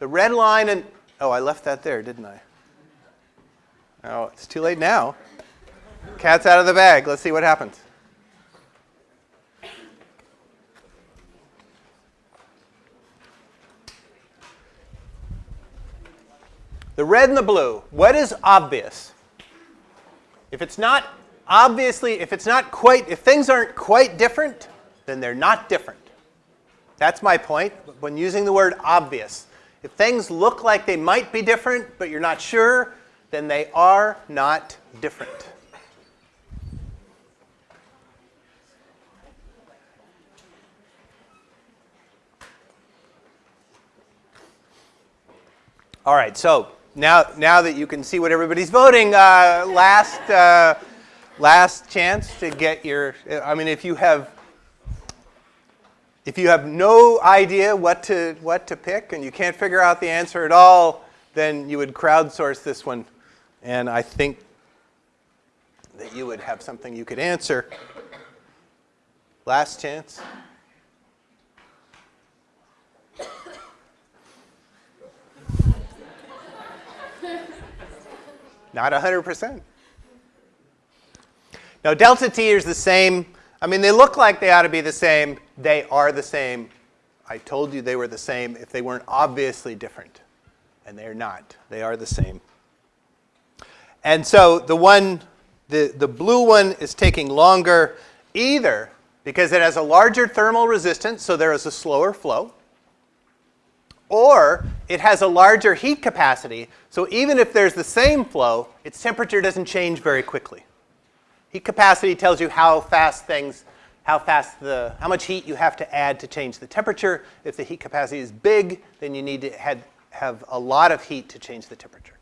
the red line and, oh, I left that there, didn't I? Oh, it's too late now. Cat's out of the bag. Let's see what happens. The red and the blue, what is obvious? If it's not obviously, if it's not quite, if things aren't quite different, then they're not different. That's my point when using the word obvious. If things look like they might be different, but you're not sure, then they are not different. All right, so now, now that you can see what everybody's voting, uh, last, uh, last chance to get your, I mean, if you have, if you have no idea what to, what to pick and you can't figure out the answer at all, then you would crowdsource this one. And I think that you would have something you could answer. Last chance. Not 100%. Now, delta t is the same. I mean, they look like they ought to be the same. They are the same. I told you they were the same if they weren't obviously different. And they're not. They are the same. And so the one, the, the blue one is taking longer either because it has a larger thermal resistance, so there is a slower flow, or it has a larger heat capacity, so even if there's the same flow, its temperature doesn't change very quickly. Heat capacity tells you how fast things, how fast the, how much heat you have to add to change the temperature. If the heat capacity is big, then you need to have, have a lot of heat to change the temperature.